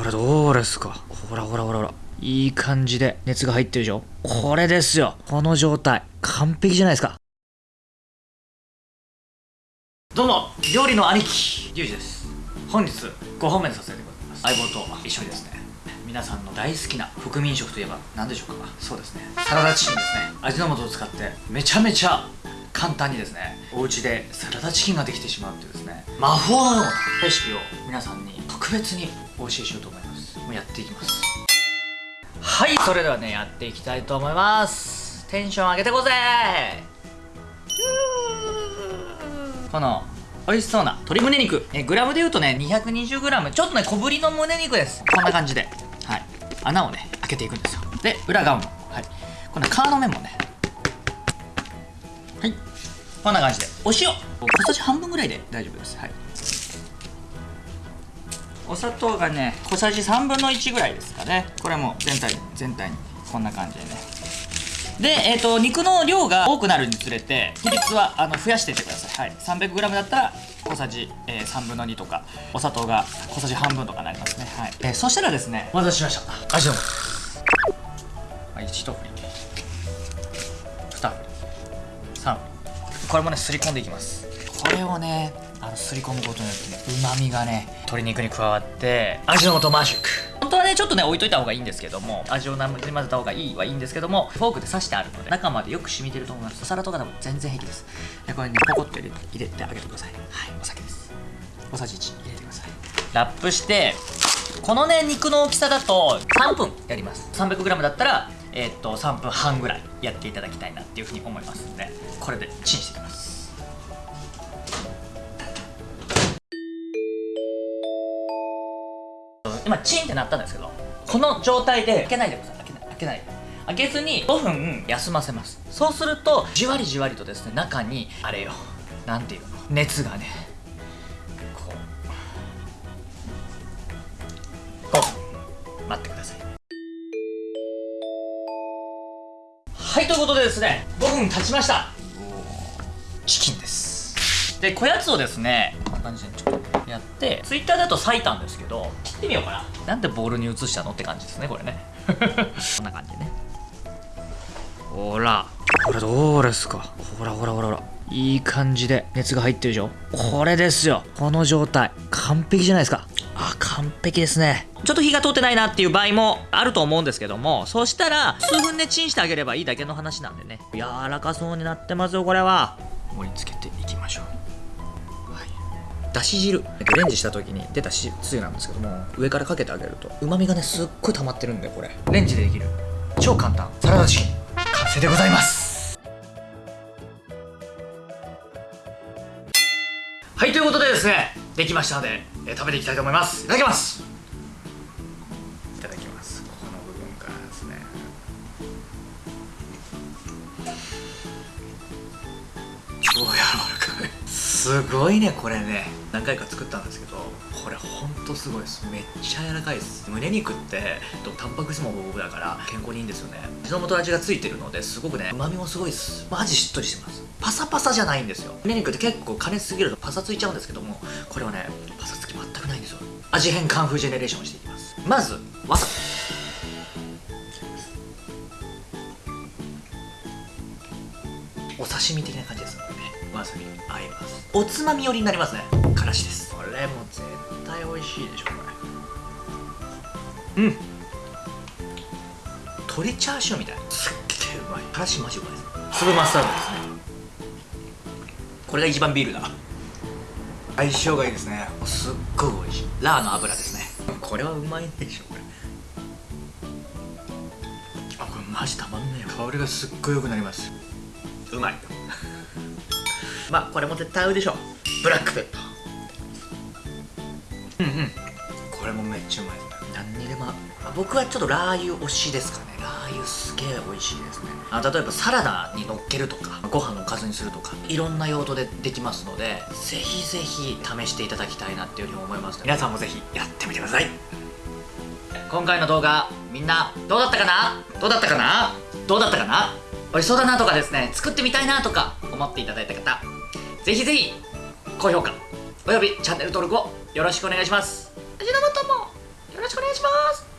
これどうですか？ほらほらほらほら。いい感じで熱が入ってるでしょ？これですよ。この状態。完璧じゃないですか。どうも料理の兄貴リュウジです。本日5本目とさせてもらいます。相棒と一緒にですね。皆さんの大好きな国民食といえば何でしょうか？そうですね。サラダチキンですね。味の素を使ってめちゃめちゃ簡単にですねお家でサラダチキンができてしまうっていうですね魔法のようなレシピを皆さんに特別にお教えしようと思います。もうやっていきます。はいそれではねやっていきたいと思います。テンション上げてこうぜ。この美味しそうな鶏胸肉。えグラムで言うとね 220g ちょっとね小ぶりの胸肉です。こんな感じで。はい。穴をね開けていくんですよ。で裏側も。はい。この皮の面もね。はい。こんな感じで。お塩。小さじ半分ぐらいで大丈夫です。はい。お砂糖がね小さじ3分の1ぐらいですかね。これも全体に全体に。こんな感じでね。で、えーと、肉の量が多くなるにつれて比率はあの増やしていってください、はい、300g だったら小さじ、えー、3分の2とかお砂糖が小さじ半分とかになりますね、はい。えー、そしたらですねお待たせしました。味の素はい、1振り。これもねすり込んでいきます。これをねあのすり込むことによってねうまみがね鶏肉に加わって味の素マジック。本当はねちょっとね置いといた方がいいんですけども味をなじ混ぜた方がいいはいいんですけどもフォークで刺してあるので中までよく染みてると思います。お皿とかでも全然平気です。でこれにポコッと入れ入れてあげてください。はいお酒です。小さじ1入れてください。ラップしてこのね肉の大きさだと3分やります。300g だったらえー、っと3分半ぐらいやっていただきたいなっていうふうに思いますのでこれでチンしていきます。今チンってなったんですけどこの状態で開けないでください。開けない開けない。開けずに5分休ませます。そうするとじわりじわりとですね中にあれよなんていうの熱がねこう5分待ってください。はいということでですね5分経ちました。チキンです。でこやつをですねこんな感じでちょっとやってツイッターだと裂いたんですけど切ってみようかな。なんでボールに移したのって感じですねこれね。こんな感じでね。ほら。これどうですか。ほらほらほらほら。いい感じで熱が入ってるでしょ。これですよ。この状態。完璧じゃないですか。あ完璧ですね。ちょっと火が通ってないなっていう場合もあると思うんですけどもそしたら数分でチンしてあげればいいだけの話なんでね。柔らかそうになってますよこれは。盛り付けていきましょう。だし汁。レンジした時に出たしつゆなんですけども上からかけてあげるとうまみがねすっごい溜まってるんでこれ。レンジでできる。超簡単。サラダチキン。完成でございます。はいということでですねできましたので、えー、食べていきたいと思います。いただきます。すごいねこれね。何回か作ったんですけどこれほんとすごいです。めっちゃ柔らかいです。胸肉ってタンパク質も豊富だから健康にいいんですよね。味の素味がついてるのですごくね旨味もすごいです。マジしっとりしてます。パサパサじゃないんですよ。胸肉って結構加熱すぎるとパサついちゃうんですけどもこれはねパサつき全くないんですよ。味変カンフージェネレーションしていきます。まずわさお刺身的な感じですねわさび合います。おつまみ寄りになりますね。からしです。これも絶対美味しいでしょこれ。うん。鶏チャーシューみたい。すっげえうまい。からしマジうまいです。粒マスタードですね。これが一番ビールだ。相性がいいですね。すっごい美味しい。ラーの油ですね。これはうまいでしょこれ。あこれマジたまんねえ香りがすっごい良くなります。うまいまあこれも絶対合うでしょ。ブラックペッパーうんうん。これもめっちゃうまい。何にでも僕はちょっとラー油推しですかね。ラー油すげえ美味しいですね。あ例えばサラダにのっけるとかご飯のおかずにするとかいろんな用途でできますのでぜひぜひ試していただきたいなっていうふうに思います皆さんもぜひやってみてください。今回の動画みんなどうだったかな？どうだったかな？どうだったかな？美味しそうだなとかですね作ってみたいなとか思っていただいた方、ぜひぜひ、高評価、およびチャンネル登録をよろしくお願いします。味の素もよろしくお願いします。